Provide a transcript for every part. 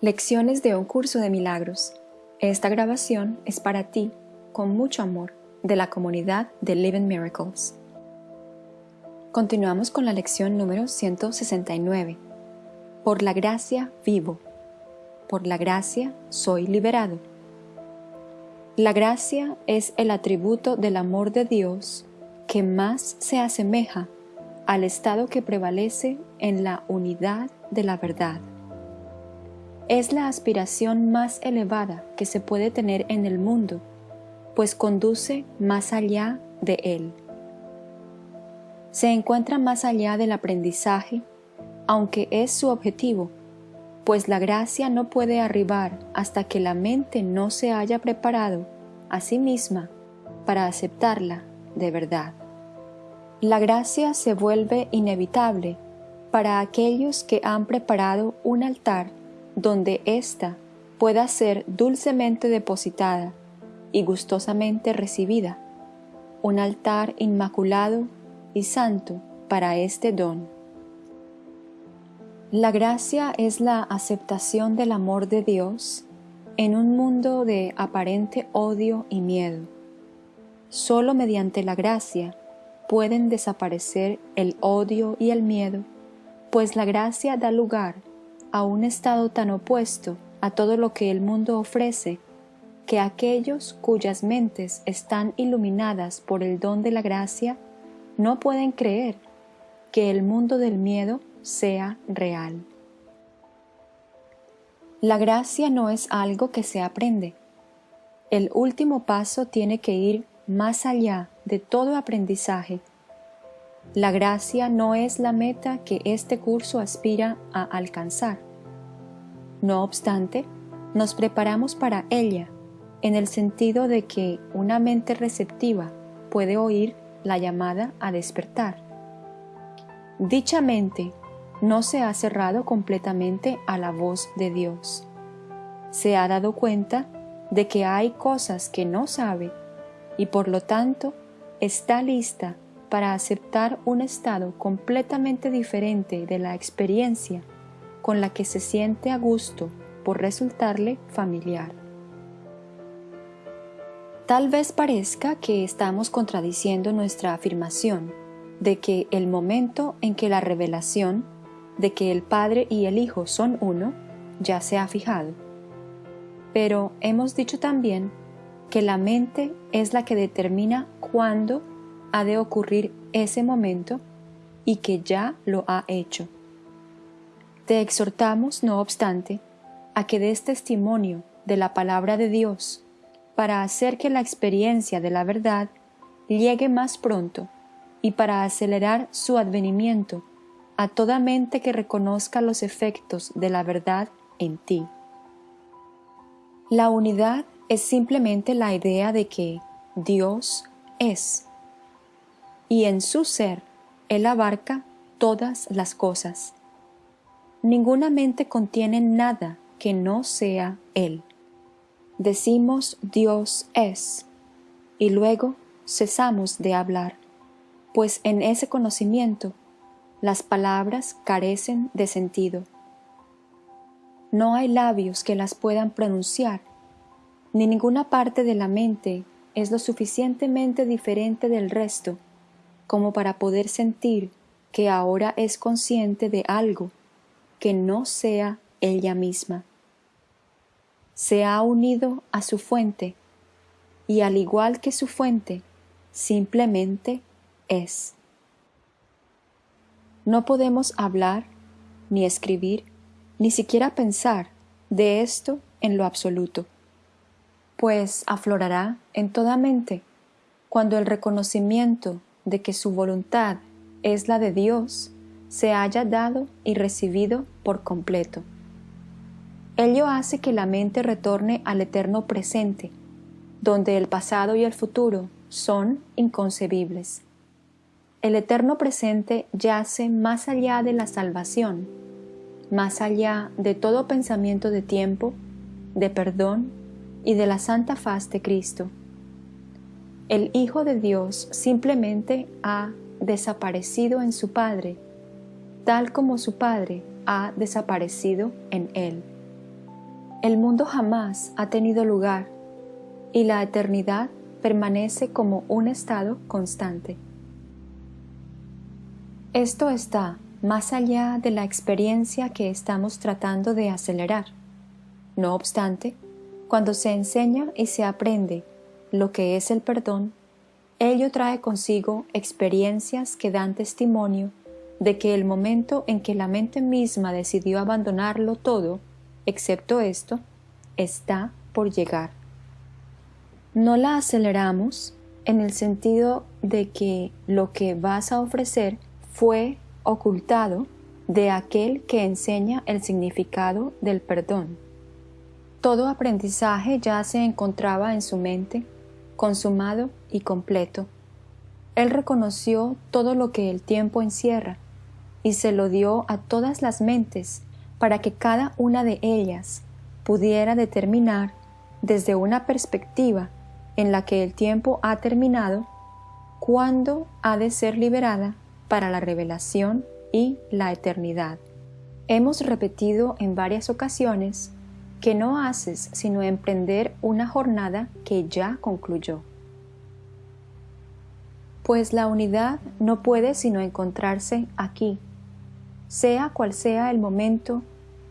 Lecciones de un curso de milagros. Esta grabación es para ti, con mucho amor, de la comunidad de Living Miracles. Continuamos con la lección número 169. Por la gracia vivo. Por la gracia soy liberado. La gracia es el atributo del amor de Dios que más se asemeja al estado que prevalece en la unidad de la verdad es la aspiración más elevada que se puede tener en el mundo, pues conduce más allá de él. Se encuentra más allá del aprendizaje, aunque es su objetivo, pues la gracia no puede arribar hasta que la mente no se haya preparado a sí misma para aceptarla de verdad. La gracia se vuelve inevitable para aquellos que han preparado un altar donde ésta pueda ser dulcemente depositada y gustosamente recibida, un altar inmaculado y santo para este don. La gracia es la aceptación del amor de Dios en un mundo de aparente odio y miedo. Solo mediante la gracia pueden desaparecer el odio y el miedo, pues la gracia da lugar a un estado tan opuesto a todo lo que el mundo ofrece, que aquellos cuyas mentes están iluminadas por el don de la gracia no pueden creer que el mundo del miedo sea real. La gracia no es algo que se aprende. El último paso tiene que ir más allá de todo aprendizaje. La gracia no es la meta que este curso aspira a alcanzar. No obstante, nos preparamos para ella, en el sentido de que una mente receptiva puede oír la llamada a despertar. Dicha mente no se ha cerrado completamente a la voz de Dios. Se ha dado cuenta de que hay cosas que no sabe y por lo tanto está lista para aceptar un estado completamente diferente de la experiencia con la que se siente a gusto por resultarle familiar. Tal vez parezca que estamos contradiciendo nuestra afirmación de que el momento en que la revelación de que el Padre y el Hijo son uno ya se ha fijado. Pero hemos dicho también que la mente es la que determina cuándo ha de ocurrir ese momento y que ya lo ha hecho. Te exhortamos, no obstante, a que des testimonio de la palabra de Dios para hacer que la experiencia de la verdad llegue más pronto y para acelerar su advenimiento a toda mente que reconozca los efectos de la verdad en ti. La unidad es simplemente la idea de que Dios es, y en su ser Él abarca todas las cosas ninguna mente contiene nada que no sea Él. Decimos Dios es, y luego cesamos de hablar, pues en ese conocimiento las palabras carecen de sentido. No hay labios que las puedan pronunciar, ni ninguna parte de la mente es lo suficientemente diferente del resto como para poder sentir que ahora es consciente de algo que no sea ella misma. Se ha unido a su fuente y al igual que su fuente, simplemente es. No podemos hablar, ni escribir, ni siquiera pensar de esto en lo absoluto, pues aflorará en toda mente cuando el reconocimiento de que su voluntad es la de Dios se haya dado y recibido por completo. Ello hace que la mente retorne al eterno presente, donde el pasado y el futuro son inconcebibles. El eterno presente yace más allá de la salvación, más allá de todo pensamiento de tiempo, de perdón y de la santa faz de Cristo. El Hijo de Dios simplemente ha desaparecido en su Padre tal como su Padre ha desaparecido en él. El mundo jamás ha tenido lugar y la eternidad permanece como un estado constante. Esto está más allá de la experiencia que estamos tratando de acelerar. No obstante, cuando se enseña y se aprende lo que es el perdón, ello trae consigo experiencias que dan testimonio de que el momento en que la mente misma decidió abandonarlo todo, excepto esto, está por llegar. No la aceleramos en el sentido de que lo que vas a ofrecer fue ocultado de aquel que enseña el significado del perdón. Todo aprendizaje ya se encontraba en su mente, consumado y completo. Él reconoció todo lo que el tiempo encierra y se lo dio a todas las mentes para que cada una de ellas pudiera determinar desde una perspectiva en la que el tiempo ha terminado, cuándo ha de ser liberada para la revelación y la eternidad. Hemos repetido en varias ocasiones que no haces sino emprender una jornada que ya concluyó. Pues la unidad no puede sino encontrarse aquí, sea cual sea el momento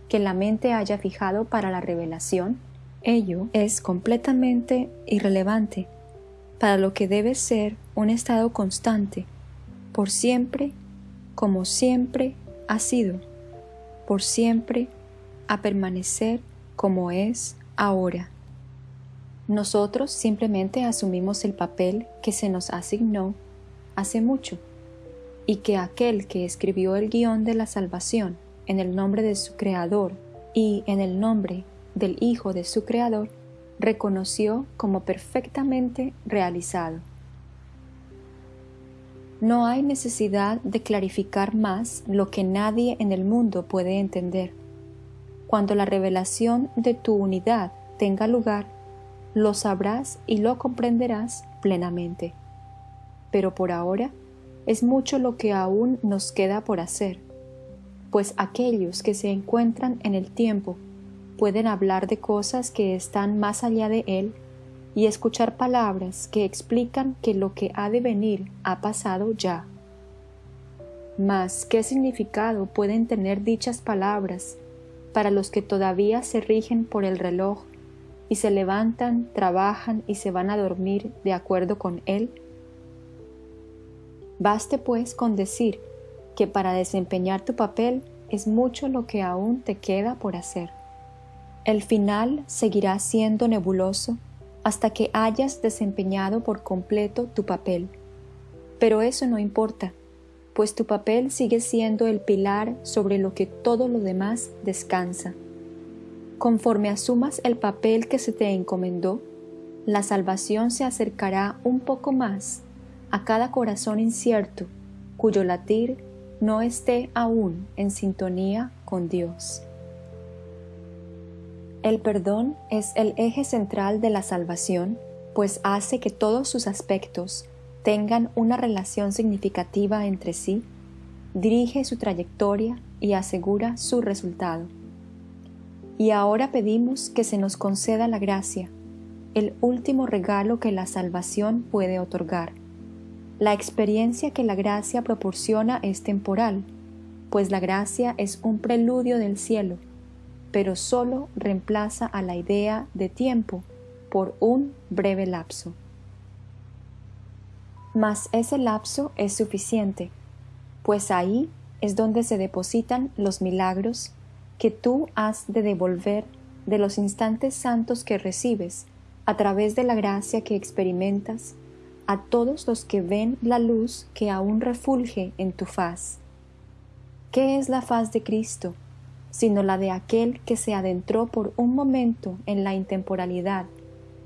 que la mente haya fijado para la revelación, ello es completamente irrelevante para lo que debe ser un estado constante, por siempre, como siempre ha sido, por siempre a permanecer como es ahora. Nosotros simplemente asumimos el papel que se nos asignó hace mucho y que aquel que escribió el guion de la salvación en el nombre de su Creador y en el nombre del Hijo de su Creador, reconoció como perfectamente realizado. No hay necesidad de clarificar más lo que nadie en el mundo puede entender. Cuando la revelación de tu unidad tenga lugar, lo sabrás y lo comprenderás plenamente. Pero por ahora es mucho lo que aún nos queda por hacer, pues aquellos que se encuentran en el tiempo pueden hablar de cosas que están más allá de él y escuchar palabras que explican que lo que ha de venir ha pasado ya. Mas, ¿qué significado pueden tener dichas palabras para los que todavía se rigen por el reloj y se levantan, trabajan y se van a dormir de acuerdo con él? Baste pues con decir que para desempeñar tu papel es mucho lo que aún te queda por hacer. El final seguirá siendo nebuloso hasta que hayas desempeñado por completo tu papel. Pero eso no importa, pues tu papel sigue siendo el pilar sobre lo que todo lo demás descansa. Conforme asumas el papel que se te encomendó, la salvación se acercará un poco más a cada corazón incierto cuyo latir no esté aún en sintonía con Dios. El perdón es el eje central de la salvación, pues hace que todos sus aspectos tengan una relación significativa entre sí, dirige su trayectoria y asegura su resultado. Y ahora pedimos que se nos conceda la gracia, el último regalo que la salvación puede otorgar. La experiencia que la gracia proporciona es temporal, pues la gracia es un preludio del cielo, pero solo reemplaza a la idea de tiempo por un breve lapso. Mas ese lapso es suficiente, pues ahí es donde se depositan los milagros que tú has de devolver de los instantes santos que recibes a través de la gracia que experimentas a todos los que ven la luz que aún refulge en tu faz. ¿Qué es la faz de Cristo? sino la de aquel que se adentró por un momento en la intemporalidad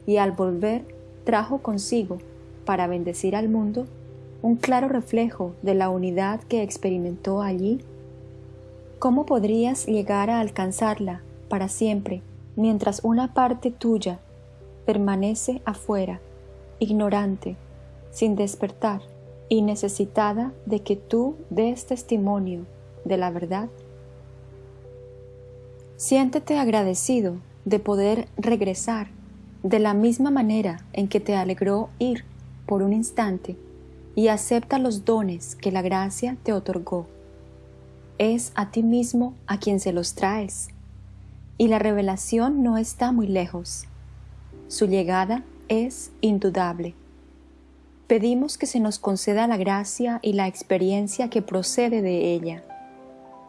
y al volver trajo consigo, para bendecir al mundo, un claro reflejo de la unidad que experimentó allí? ¿Cómo podrías llegar a alcanzarla para siempre mientras una parte tuya permanece afuera, ignorante, sin despertar y necesitada de que tú des testimonio de la verdad? Siéntete agradecido de poder regresar de la misma manera en que te alegró ir por un instante y acepta los dones que la gracia te otorgó. Es a ti mismo a quien se los traes y la revelación no está muy lejos. Su llegada es indudable. Pedimos que se nos conceda la gracia y la experiencia que procede de ella.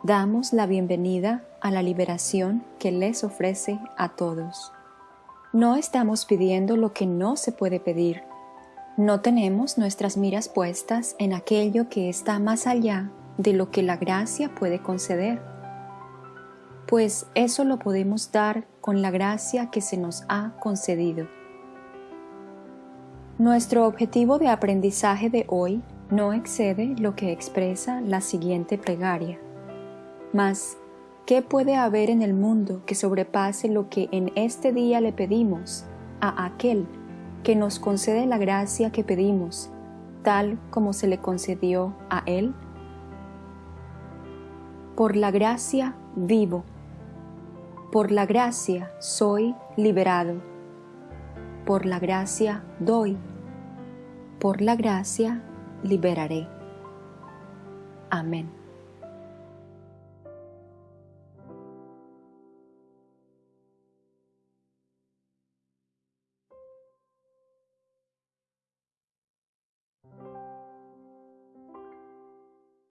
Damos la bienvenida a la liberación que les ofrece a todos. No estamos pidiendo lo que no se puede pedir. No tenemos nuestras miras puestas en aquello que está más allá de lo que la gracia puede conceder pues eso lo podemos dar con la gracia que se nos ha concedido. Nuestro objetivo de aprendizaje de hoy no excede lo que expresa la siguiente plegaria. Mas, ¿qué puede haber en el mundo que sobrepase lo que en este día le pedimos a aquel que nos concede la gracia que pedimos, tal como se le concedió a él? Por la gracia vivo por la gracia soy liberado. Por la gracia doy. Por la gracia liberaré. Amén.